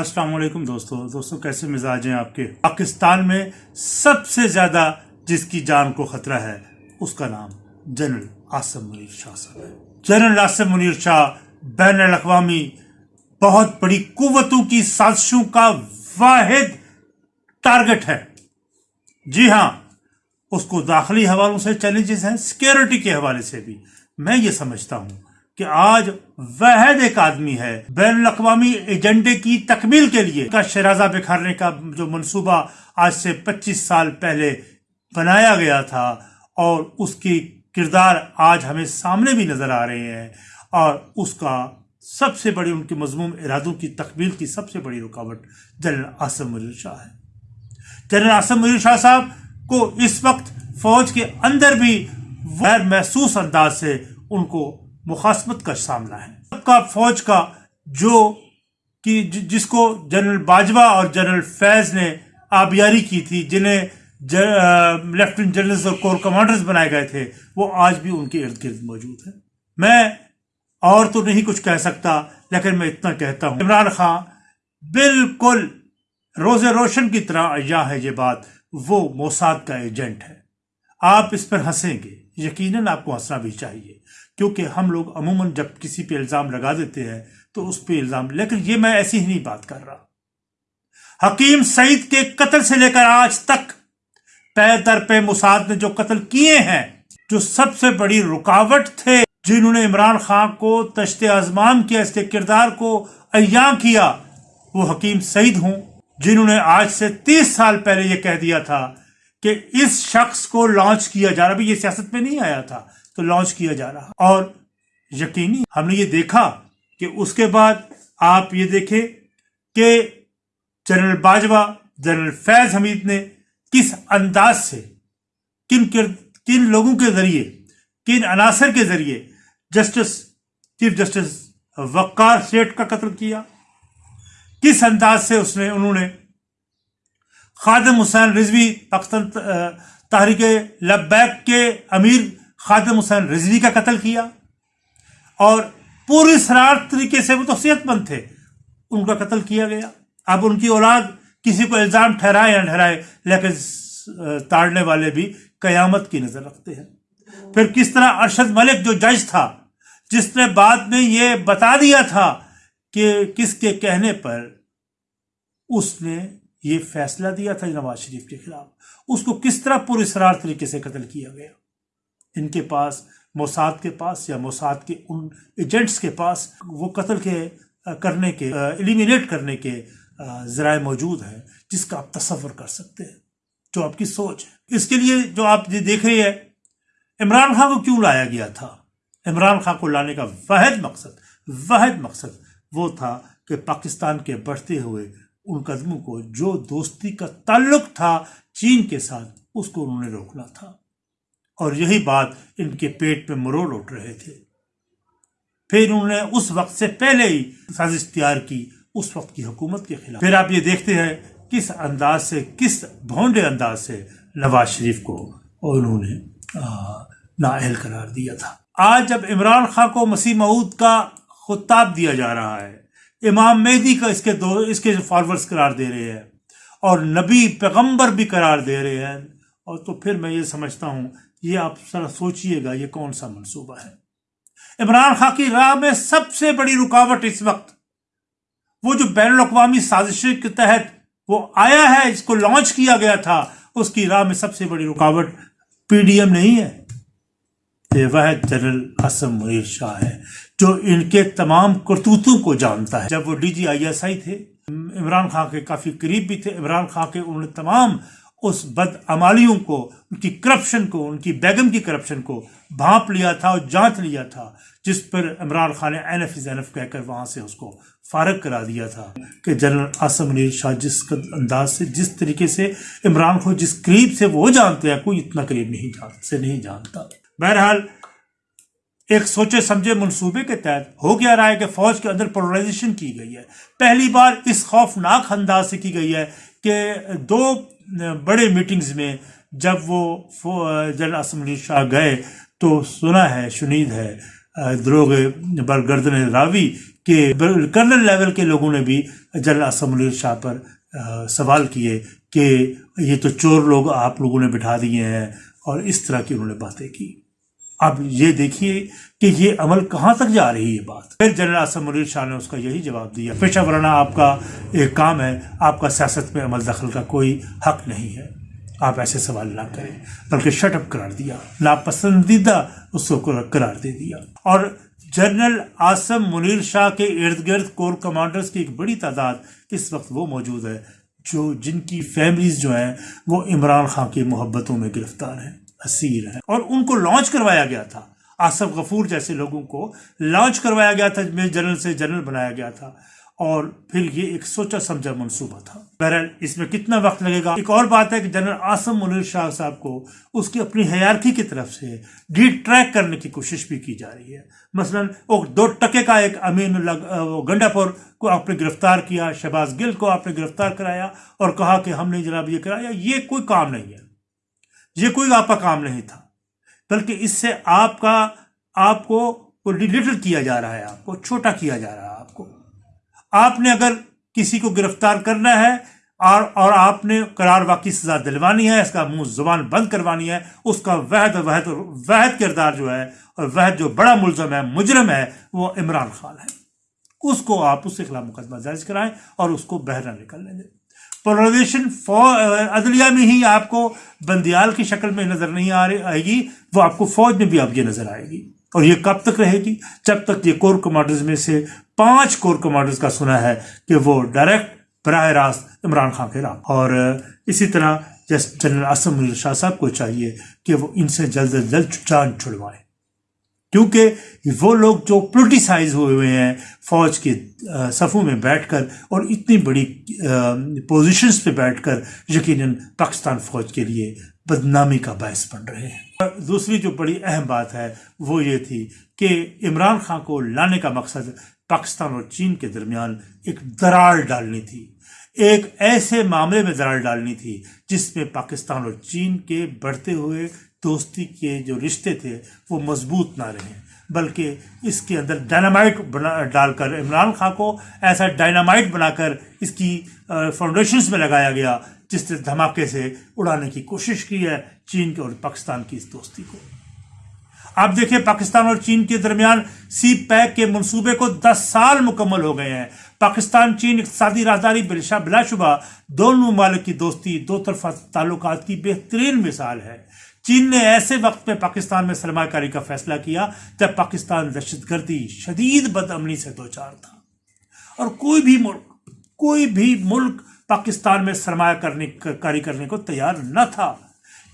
السلام علیکم دوستو دوستو کیسے مزاج ہیں آپ کے؟ پاکستان میں سب سے زیادہ جس کی جان کو خطرہ ہے، اس کا نام جنرل آصم منیر شاہ صاحب ہے۔ جنرل آصم منیر شاہ بین الاقوامی بہت بڑی قوتوں کی سازشوں کا واحد ٹارگٹ ہے۔ جی ہاں اس کو داخلی حوالوں سے چیلنجز ہیں سیکیورٹی کے حوالے سے بھی۔ میں یہ سمجھتا ہوں کہ آج وحد ایک آدمی ہے بین الاقوامی ایجنڈے کی تکمیل کے لیے کا شرازہ بکھارنے کا جو منصوبہ آج سے پچیس سال پہلے بنایا گیا تھا اور اس کی کردار آج ہمیں سامنے بھی نظر آ رہے ہیں اور اس کا سب سے بڑی ان کے مضموم ارادوں کی تکمیل کی سب سے بڑی رکاوٹ جنرل آسم ملیر شاہ ہے۔ جنرل آسم ملیر شاہ صاحب کو اس وقت فوج کے اندر بھی غیر محسوس انداز سے ان کو مخاصمت کا سامنا ہے۔ کا فوج کا جو کہ جس کو جنرل باجوہ اور جنرل فیض نے آبیاری کی تھی، جنہیں لیفٹنٹ جنرلز اور کور کمانڈرز بنائے گئے تھے، وہ آج بھی ان کے ارد گرد موجود ہیں۔ میں اور تو نہیں کچھ کہہ سکتا، لیکن میں اتنا کہتا ہوں۔ عمران خان بالکل روز روشن کی طرح اجا ہے یہ بات، وہ موساد کا ایجنٹ ہے۔ آپ اس پر ہنسیں گے، یقیناً آپ کو ہنسنا بھی چاہیے۔ کیونکہ ہم لوگ عموماً جب کسی پہ الزام لگا دیتے ہیں تو اس پہ الزام، لیکن یہ میں ایسی ہی نہیں بات کر رہا۔ حکیم سعید کے قتل سے لے کر آج تک پے در پہ مساد نے جو قتل کیے ہیں، جو سب سے بڑی رکاوٹ تھے، جنہوں نے عمران خان کو تشت ازمان کیا اس کے کردار کو ایاں کیا، وہ حکیم سعید ہوں، جنہوں نے آج سے تیس سال پہلے یہ کہہ دیا تھا کہ اس شخص کو لانچ کیا جا رہا بھی یہ سیاست میں نہیں آیا تھا۔ تو لانچ کیا جا رہا۔ اور یقینی ہم نے یہ دیکھا کہ اس کے بعد آپ یہ دیکھیں کہ جنرل باجوہ، جنرل فیض حمید نے کس انداز سے، کن کن لوگوں کے ذریعے، کن عناصر کے ذریعے justice, chief justice Waqar Seth کا قتل کیا؟ کس انداز سے اس نے، انہوں نے خادم حسین رضوی پاکستان تحریک لبیک کے امیر خادم حسین رضوی کا قتل کیا اور پوری سرار طریقے سے وہ تو صحت مند تھے، ان کا قتل کیا گیا۔ اب ان کی اولاد کسی کو الزام ٹھہرائے یا ٹھہرائے، لیکن تاڑنے والے بھی قیامت کی نظر رکھتے ہیں۔ پھر کس طرح ارشد ملک جو جج تھا، جس نے بعد میں یہ بتا دیا تھا کہ کس کے کہنے پر اس نے یہ فیصلہ دیا تھا نواز شریف کے خلاف، اس کو کس طرح پوری سرار طریقے سے قتل کیا گیا؟ ان کے پاس، موساد کے پاس یا موساد کے ان ایجنٹس کے پاس وہ قتل کے کرنے کے ایلیمینیٹ کرنے کے ذرائع موجود ہیں جس کا آپ تصور کر سکتے ہیں، جو آپ کی سوچ ہے۔ اس کے لیے جو آپ یہ دیکھ رہے ہیں، عمران خان کو کیوں لایا گیا تھا؟ عمران خان کو لانے کا واحد مقصد واحد مقصد وہ تھا کہ پاکستان کے بڑھتے ہوئے ان قدموں کو، جو دوستی کا تعلق تھا چین کے ساتھ، اس کو انہوں نے روکنا تھا۔ اور یہی بات ان کے پیٹ پہ مروڑ اٹھ رہے تھے۔ پھر انہوں نے اس وقت سے پہلے ہی سازش تیار کی اس وقت کی حکومت کے خلاف۔ پھر آپ یہ دیکھتے ہیں کس انداز سے، کس بھونڈے انداز سے نواز شریف کو انہوں نے نااہل قرار دیا تھا۔ آج جب عمران خان کو مسیح معود کا خطاب دیا جا رہا ہے، امام مہدی کا اس کے دو، اس کے فارورز قرار دے رہے ہیں اور نبی پیغمبر بھی قرار دے رہے ہیں، اور تو پھر میں یہ سمجھتا ہوں یہ آپ ذرا سوچئے گا یہ کون سا منصوبہ ہے۔ عمران خان کی راہ میں سب سے بڑی رکاوٹ اس وقت، وہ جو بین الاقوامی سازش کے تحت وہ آیا ہے، اس کو لانچ کیا گیا تھا، اس کی راہ میں سب سے بڑی رکاوٹ پی ڈی ایم نہیں ہے۔ یہ وہ جنرل اسم منیر شاہ ہے، جو ان کے تمام کرتوتوں کو جانتا ہے۔ جب وہ D G I S I تھے، عمران خان کے کافی قریب بھی تھے، عمران خان کے انہوں نے تمام اس بد عمالیوں کو، ان کی کرپشن کو، ان کی بیگم کی کرپشن کو بھانپ لیا تھا اور جانچ لیا تھا، جس پر عمران خان نے این ایف این ایف کہہ کر وہاں سے اس کو فارغ کرا دیا تھا کہ جنرل آسم منیر شاہ جس انداز سے، جس طریقے سے عمران کو جس قریب سے وہ جانتے ہیں، کوئی اتنا قریب نہیں جان، سے نہیں جانتا۔ بہرحال، ایک سوچے سمجھے منصوبے کے تحت ہو گیا رہا ہے کہ فوج کے اندر پولرائزیشن کی گئی ہے۔ پہلی بار اس خوفناک انداز سے کی گئی ہے کہ دو بڑے میٹنگز میں جب وہ جنرل اسمبلی شاہ گئے تو سنا ہے، شنید ہے، دروغ برگردن راوی کہ کرنل لیول کے لوگوں نے بھی جنرل اسم شاہ پر سوال کیے کہ یہ تو چور لوگ آپ لوگوں نے بٹھا دیے ہیں اور اس طرح کی انہوں نے باتیں کی۔ اب یہ دیکھیے کہ یہ عمل کہاں تک جا رہی ہے بات۔ پھر جنرل اسم منیر شاہ نے اس کا یہی جواب دیا۔ پیشہ ورانہ آپ کا ایک کام ہے، آپ کا سیاست میں عمل دخل کا کوئی حق نہیں ہے۔ آپ ایسے سوال نہ کریں، بلکہ شٹ اپ قرار دیا، ناپسندیدہ اس کو قرار دے دیا۔ اور جنرل آسم منیر شاہ کے ارد گرد کور کمانڈرز کی ایک بڑی تعداد اس وقت وہ موجود ہے جو جن کی فیملیز جو ہیں، وہ عمران خان کی محبتوں میں گرفتار ہیں۔ اسیر ہیں اور ان کو لانچ کروایا گیا تھا۔ آصف غفور جیسے لوگوں کو لانچ کروایا گیا تھا، میں جنرل سے جنرل بنایا گیا تھا۔ اور پھر یہ ایک سوچا سمجھا منصوبہ تھا۔ بہرحال اس میں کتنا وقت لگے گا؟ ایک اور بات ہے کہ جنرل آسم منیر شاہ صاحب کو اس کی اپنی حیارکی کی طرف سے ڈی ٹریک کرنے کی کوشش بھی کی جا رہی ہے۔ مثلا وہ دو ٹکے کا ایک امین گنڈا پور کو آپ نے گرفتار کیا، شہباز گل کو آپ نے گرفتار کرایا اور کہا کہ ہم نے جناب یہ کرایا، یہ کوئی کام نہیں ہے۔ یہ کوئی آپ کا کام نہیں تھا۔ بلکہ اس سے آپ کا، آپ کو لٹل کیا جا رہا ہے، آپ کو چھوٹا کیا جا رہا ہے، آپ کو۔ آپ نے اگر کسی کو گرفتار کرنا ہے اور اور آپ نے قرار واقعی سزا دلوانی ہے، اس کا منہ زبان بند کروانی ہے، اس کا وحد وحد وحد کردار جو ہے اور وحد جو بڑا ملزم ہے، مجرم ہے، وہ عمران خان ہے۔ اس کو آپ اس کے خلاف مقدمہ درج کرائیں اور اس کو بہرہ نکلنے دیں پولرائزیشن عدلیہ میں ہی آپ کو بندیال کی شکل میں نظر نہیں آ رہی آئے گی، وہ آپ کو فوج میں بھی آپ یہ نظر آئے گی۔ اور یہ کب تک رہے گی؟ جب تک یہ کور کمانڈرز میں سے پانچ کور کمانڈرز کا سنا ہے کہ وہ ڈائریکٹ براہ راست عمران خان کے رام اور اسی طرح جس جنرل اسم شاہ صاحب کو چاہیے کہ وہ ان سے جلد از جلد جان چھڑوائیں کیونکہ وہ لوگ جو پولیٹیسائز ہوئے ہوئے ہیں فوج کے صفوں میں بیٹھ کر اور اتنی بڑی پوزیشنز پہ بیٹھ کر یقیناً پاکستان فوج کے لیے بدنامی کا باعث بن رہے ہیں۔ دوسری جو بڑی اہم بات ہے وہ یہ تھی کہ عمران خان کو لانے کا مقصد پاکستان اور چین کے درمیان ایک درار ڈالنی تھی۔ ایک ایسے معاملے میں درار ڈالنی تھی جس میں پاکستان اور چین کے بڑھتے ہوئے دوستی کے جو رشتے تھے وہ مضبوط نہ رہیں بلکہ اس کے اندر ڈائنامائٹ بنا ڈال کر عمران خان کو ایسا ڈائنامائٹ بنا کر اس کی فاؤنڈیشنز میں لگایا گیا، جس نے دھماکے سے اڑانے کی کوشش کی ہے چین کے اور پاکستان کی اس دوستی کو۔ آپ دیکھیں پاکستان اور چین کے درمیان سی پیک کے منصوبے کو دس سال مکمل ہو گئے ہیں۔ پاکستان، چین اقتصادی رازداری بلا شبہ دونوں ممالک کی دوستی، دو طرفہ تعلقات کی بہترین مثال ہے۔ چین نے ایسے وقت میں پاکستان میں سرمایہ کاری کا فیصلہ کیا جب پاکستان دہشت گردی شدید بد امنی سے دوچار تھا۔ اور کوئی بھی ملک کوئی بھی ملک پاکستان میں سرمایہ کرنے کاری کرنے کو تیار نہ تھا۔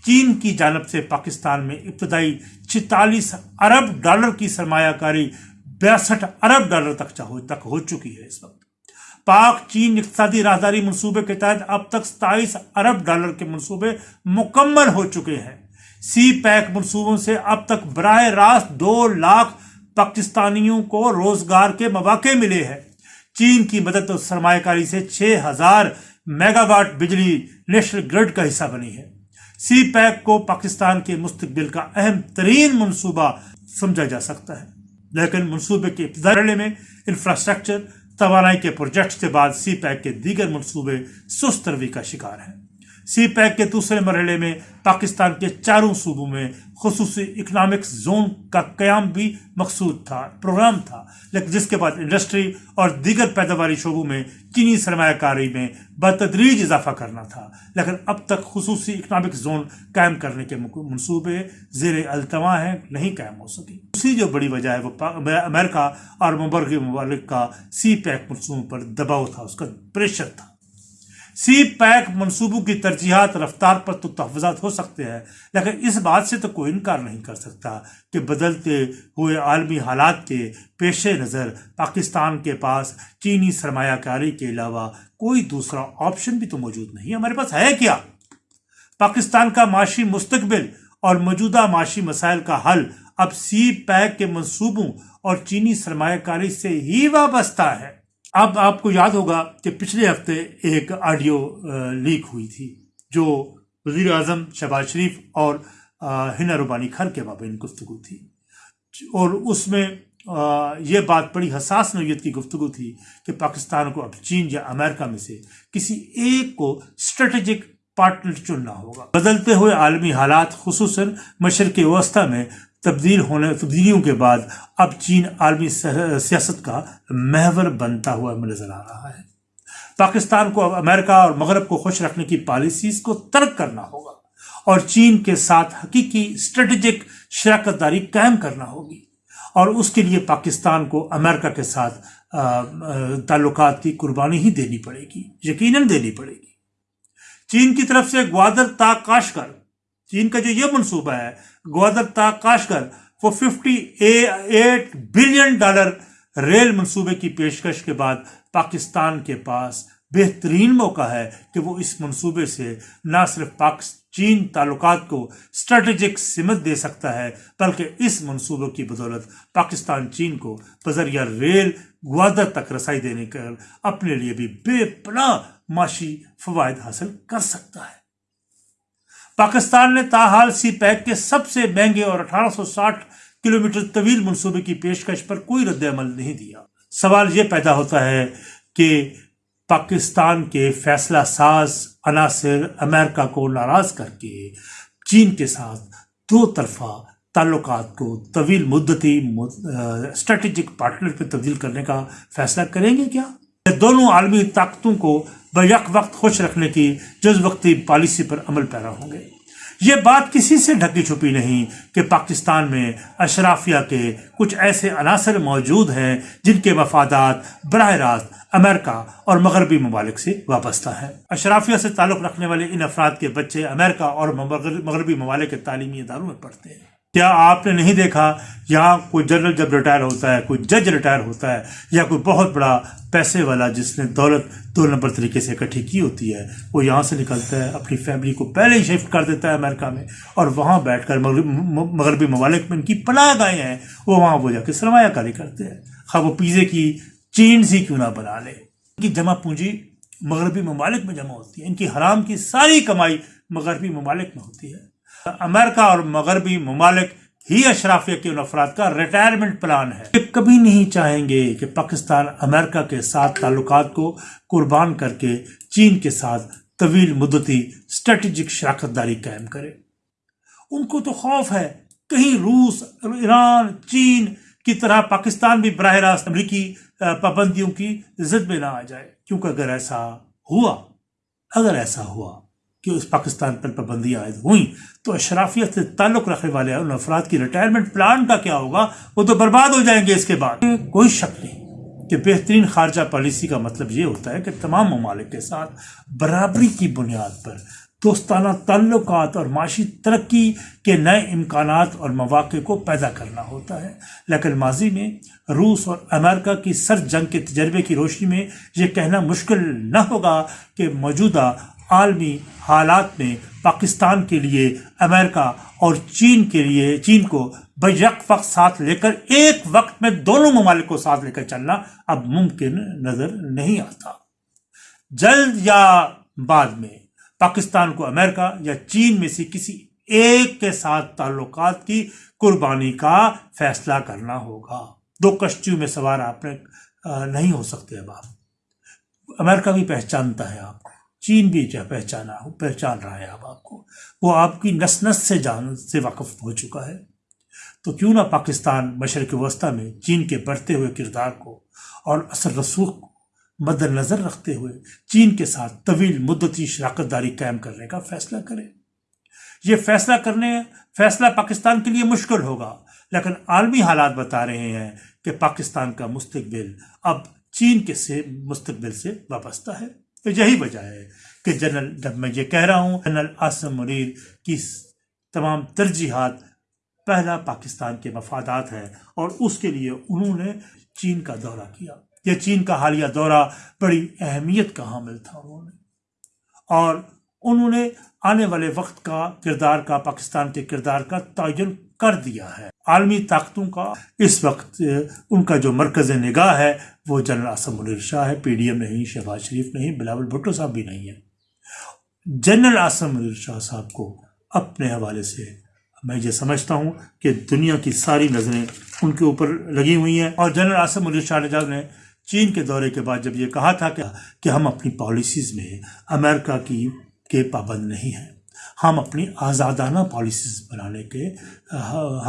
چین کی جانب سے پاکستان میں ابتدائی چھتالیس ارب ڈالر کی سرمایہ کاری بیاسٹھ ارب ڈالر تک تک ہو چکی ہے اس وقت۔ پاک چین اقتصادی راہداری منصوبے کے تحت اب تک ستائیس ارب ڈالر کے منصوبے مکمل ہو چکے ہیں۔ سی پیک منصوبوں سے اب تک براہ راست دو لاکھ پاکستانیوں کو روزگار کے مواقع ملے ہیں۔ چین کی مدد اور سرمایہ کاری سے چھ ہزار میگا واٹ بجلی نیشنل گرڈ کا حصہ بنی ہے۔ سی پیک کو پاکستان کے مستقبل کا اہم ترین منصوبہ سمجھا جا سکتا ہے۔ لیکن منصوبے کے ابتدائی میں انفراسٹرکچر، توانائی کے پروجیکٹ کے بعد سی پیک کے دیگر منصوبے سست روی کا شکار ہیں۔ سی پیک کے دوسرے مرحلے میں پاکستان کے چاروں صوبوں میں خصوصی اکنامک زون کا قیام بھی مقصود تھا، پروگرام تھا۔ لیکن جس کے بعد انڈسٹری اور دیگر پیداواری شعبوں میں چینی سرمایہ کاری میں بتدریج اضافہ کرنا تھا۔ لیکن اب تک خصوصی اکنامک زون قائم کرنے کے منصوبے زیر التوا ہیں، نہیں قائم ہو سکی دوسری جو بڑی وجہ ہے وہ امریکہ اور مبرغی ممالک کا سی پیک منصوبوں پر دباؤ تھا، اس کا پریشر تھا۔ سی پیک منصوبوں کی ترجیحات رفتار پر تو تحفظات ہو سکتے ہیں، لیکن اس بات سے تو کوئی انکار نہیں کر سکتا کہ بدلتے ہوئے عالمی حالات کے پیش نظر پاکستان کے پاس چینی سرمایہ کاری کے علاوہ کوئی دوسرا آپشن بھی تو موجود نہیں۔ ہمارے پاس ہے کیا؟ پاکستان کا معاشی مستقبل اور موجودہ معاشی مسائل کا حل اب سی پیک کے منصوبوں اور چینی سرمایہ کاری سے ہی وابستہ ہے۔ اب آپ کو یاد ہوگا کہ پچھلے ہفتے ایک آڈیو لیک ہوئی تھی جو وزیر اعظم شہباز شریف اور ہنا ربانی کھر کے بابین گفتگو تھی۔ اور اس میں یہ بات بڑی حساس نوعیت کی گفتگو تھی کہ پاکستان کو اب چین یا امریکہ میں سے کسی ایک کو اسٹریٹجک پارٹنر چننا ہوگا۔ بدلتے ہوئے عالمی حالات، خصوصاً مشرق وسطی میں تبدیل ہونے تبدیلیوں کے بعد اب چین عالمی سیاست کا محور بنتا ہوا نظر آ رہا ہے۔ پاکستان کو اب امریکہ اور مغرب کو خوش رکھنے کی پالیسیز کو ترک کرنا ہوگا اور چین کے ساتھ حقیقی اسٹریٹجک شراکت داری قائم کرنا ہوگی اور اس کے لیے پاکستان کو امریکہ کے ساتھ تعلقات کی قربانی ہی دینی پڑے گی، یقیناً دینی پڑے گی۔ چین کی طرف سے گوادر تا کاشکر چین کا جو یہ منصوبہ ہے، گوادر تا کاشکر وہ fifty eight billion dollar rail منصوبے کی پیشکش کے بعد پاکستان کے پاس بہترین موقع ہے کہ وہ اس منصوبے سے نہ صرف پاک چین تعلقات کو اسٹریٹجک سمت دے سکتا ہے، بلکہ اس منصوبوں کی بدولت پاکستان چین کو بذریعہ ریل گوادر تک رسائی دینے کر اپنے لیے بھی بے پناہ معاشی فوائد حاصل کر سکتا ہے۔ پاکستان نے تاحال سی پیک کے سب سے مہنگے اور اٹھارہ سو ساٹھ کلومیٹر طویل منصوبے کی پیشکش پر کوئی رد عمل نہیں دیا۔ سوال یہ پیدا ہوتا ہے کہ پاکستان کے فیصلہ ساز عناصر امریکہ کو ناراض کر کے چین کے ساتھ دو طرفہ تعلقات کو طویل مدتی اسٹریٹجک پارٹنر پہ تبدیل کرنے کا فیصلہ کریں گے کیا؟ دونوں عالمی طاقتوں کو بیک وقت خوش رکھنے کی جز وقتی پالیسی پر عمل پیرا ہوں گے۔ یہ بات کسی سے ڈھکی چھپی نہیں کہ پاکستان میں اشرافیہ کے کچھ ایسے عناصر موجود ہیں جن کے مفادات براہ راست امریکہ اور مغربی ممالک سے وابستہ ہیں۔ اشرافیہ سے تعلق رکھنے والے ان افراد کے بچے امریکہ اور مغربی ممالک کے تعلیمی اداروں میں پڑھتے ہیں۔ کیا آپ نے نہیں دیکھا یہاں کوئی جنرل جب ریٹائر ہوتا ہے، کوئی جج ریٹائر ہوتا ہے یا کوئی بہت بڑا پیسے والا جس نے دولت دو نمبر طریقے سے اکٹھی کی ہوتی ہے، وہ یہاں سے نکلتا ہے، اپنی فیملی کو پہلے ہی شفٹ کر دیتا ہے امریکہ میں اور وہاں بیٹھ کر مغربی ممالک میں ان کی پناہ گائے ہیں، وہ وہاں وہ جا کے سرمایہ کاری کرتے ہیں۔ خواہ وہ پیزے کی چینز ہی کیوں نہ بنا لے۔ ان کی جمع پونجی مغربی ممالک میں جمع ہوتی ہے، ان کی حرام کی ساری کمائی مغربی ممالک میں ہوتی ہے۔ امریکہ اور مغربی ممالک ہی اشرافیہ کے ان افراد کا ریٹائرمنٹ پلان ہے۔ یہ کبھی نہیں چاہیں گے کہ پاکستان امریکہ کے ساتھ تعلقات کو قربان کر کے چین کے ساتھ طویل مدتی اسٹریٹجک شراکت داری قائم کرے۔ ان کو تو خوف ہے۔ کہیں روس، ایران، چین کی طرح پاکستان بھی براہ راست امریکی پابندیوں کی زد میں نہ آ جائے۔ کیونکہ اگر ایسا ہوا، اگر ایسا ہوا کہ اس پاکستان پر پابندیاں عائد ہوئیں تو اشرافیت سے تعلق رکھنے والے ان افراد کی ریٹائرمنٹ پلان کا کیا ہوگا؟ وہ تو برباد ہو جائیں گے اس کے بعد۔ کوئی شک نہیں کہ بہترین خارجہ پالیسی کا مطلب یہ ہوتا ہے کہ تمام ممالک کے ساتھ برابری کی بنیاد پر دوستانہ تعلقات اور معاشی ترقی کے نئے امکانات اور مواقع کو پیدا کرنا ہوتا ہے۔ لیکن ماضی میں روس اور امریکہ کی سر جنگ کے تجربے کی روشنی میں یہ کہنا مشکل نہ ہوگا کہ موجودہ عالمی حالات میں پاکستان کے لیے، امریکہ اور چین کے لیے، چین کو بیک وقت ساتھ لے کر ایک وقت میں دونوں ممالک کو ساتھ لے کر چلنا اب ممکن نظر نہیں آتا۔ جلد یا بعد میں پاکستان کو امریکہ یا چین میں سے کسی ایک کے ساتھ تعلقات کی قربانی کا فیصلہ کرنا ہوگا۔ دو کشتیوں میں سوار آپ نے نہیں ہو سکتے اب آپ۔ امریکہ بھی پہچانتا ہے آپ کو۔ چین بھی جو پہچانا ہو پہچان رہا ہے اب آپ کو۔ وہ آپ کی نس نس سے جان سے واقف ہو چکا ہے۔ تو کیوں نہ پاکستان مشرق وسطی میں چین کے بڑھتے ہوئے کردار کو اور اثر رسوخ کو مد نظر رکھتے ہوئے چین کے ساتھ طویل مدتی شراکت داری قائم کرنے کا فیصلہ کرے۔ یہ فیصلہ کرنے فیصلہ پاکستان کے لیے مشکل ہوگا۔ لیکن عالمی حالات بتا رہے ہیں کہ پاکستان کا مستقبل اب چین کے سے مستقبل سے وابستہ ہے۔ تو یہی وجہ ہے کہ جنرل جب میں یہ کہہ رہا ہوں، جنرل آسم منیر کی تمام ترجیحات پہلا پاکستان کے مفادات ہیں اور اس کے لیے انہوں نے چین کا دورہ کیا۔ یہ چین کا حالیہ دورہ بڑی اہمیت کا حامل تھا انہوں نے۔ اور انہوں نے آنے والے وقت کا کردار کا، پاکستان کے کردار کا تعین کر دیا ہے۔ عالمی طاقتوں کا اس وقت، ان کا جو مرکز نگاہ ہے، وہ جنرل آسم منیر شاہ ہے۔ پی ڈی ایم نہیں، شہباز شریف نہیں بلاول بھٹو صاحب بھی نہیں ہے جنرل آسم منیر شاہ صاحب کو اپنے حوالے سے میں یہ سمجھتا ہوں کہ دنیا کی ساری نظریں ان کے اوپر لگی ہوئی ہیں۔ اور جنرل آصم علی شاہ نجات نے چین کے دورے کے بعد جب یہ کہا تھا کہ کہ ہم اپنی پالیسیز میں امریکہ کی کے پابند نہیں ہیں ہم اپنی آزادانہ پالیسیز بنانے کے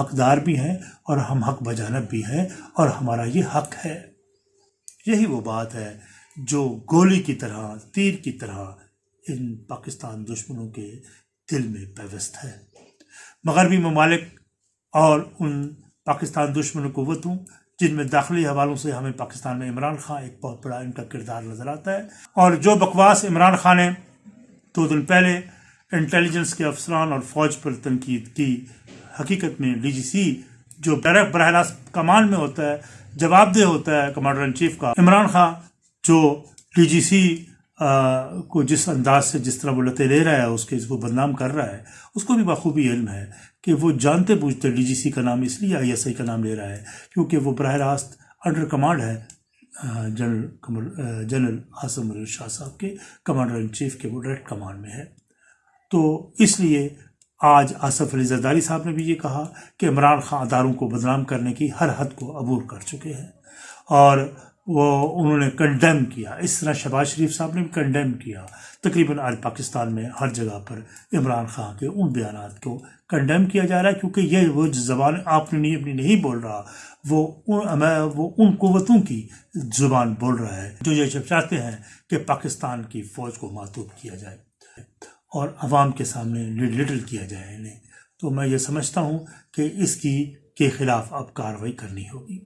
حقدار بھی ہیں اور ہم حق بجانب بھی ہیں اور ہمارا یہ حق ہے۔ یہی وہ بات ہے جو گولی کی طرح، تیر کی طرح ان پاکستان دشمنوں کے دل میں پیوست ہے۔ مغربی ممالک اور ان پاکستان دشمن قوتوں جن میں داخلی حوالوں سے ہمیں پاکستان میں عمران خان ایک بہت بڑا ان کا کردار نظر آتا ہے۔ اور جو بکواس عمران خان نے دو دن پہلے انٹیلیجنس کے افسران اور فوج پر تنقید کی۔ حقیقت میں ڈی جی سی جو ڈائریکٹ براہ راست کمان میں ہوتا ہے، جواب دہ ہوتا ہے کمانڈر ان چیف کا۔ عمران خان، جو ڈی جی سی کو جس انداز سے جس طرح وہ لتے لے رہا ہے، اس کے اس کو بدنام کر رہا ہے، اس کو بھی بخوبی علم ہے کہ وہ جانتے بوجھتے ڈی جی سی کا نام اس لیے آئی ایس آئی کا نام لے رہا ہے کیونکہ وہ براہ راست انڈر کمانڈ ہے جنرل جنرل آصم علی شاہ صاحب کے، کمانڈر ان چیف کے، وہ ڈائریکٹ کمانڈ میں ہے۔ تو اس لیے آج آصف علی زرداری صاحب نے بھی یہ کہا کہ عمران خان اداروں کو بدنام کرنے کی ہر حد کو عبور کر چکے ہیں۔ اور وہ انہوں نے کنڈیم کیا۔ اس طرح شہباز شریف صاحب نے بھی کنڈیم کیا۔ تقریباً آج پاکستان میں ہر جگہ پر عمران خان کے ان بیانات کو کنڈیم کیا جا رہا ہے کیونکہ یہ وہ زبان آپ نے نہیں، اپنی نہیں بول رہا۔ وہ ان وہ ان قوتوں کی زبان بول رہا ہے۔ جو یہ چاہتے ہیں کہ پاکستان کی فوج کو معطوب کیا جائے۔ اور عوام کے سامنے لٹل کیا جائے انہیں۔ تو میں یہ سمجھتا ہوں کہ اس کی کے خلاف اب کاروائی کرنی ہوگی۔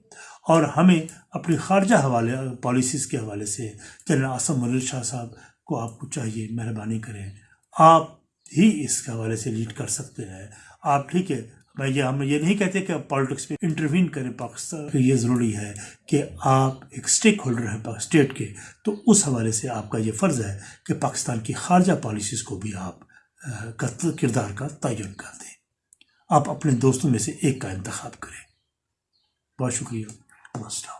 اور ہمیں اپنی خارجہ حوالے پالیسیز کے حوالے سے جنرل آسم مل شاہ صاحب کو آپ کو چاہیے، مہربانی کریں۔ آپ ہی اس کے حوالے سے لیڈ کر سکتے ہیں۔ آپ ٹھیک ہے میں یہ ہم یہ نہیں کہتے کہ آپ پالیٹکس میں انٹروین کریں پاکستان۔ یہ ضروری ہے کہ آپ ایک اسٹیک ہولڈر ہیں اسٹیٹ کے۔ تو اس حوالے سے آپ کا یہ فرض ہے کہ پاکستان کی خارجہ پالیسیز کو بھی آپ کردار کا تعین کر دیں۔ آپ اپنے دوستوں میں سے ایک کا انتخاب کریں۔ بہت شکریہ۔ السلام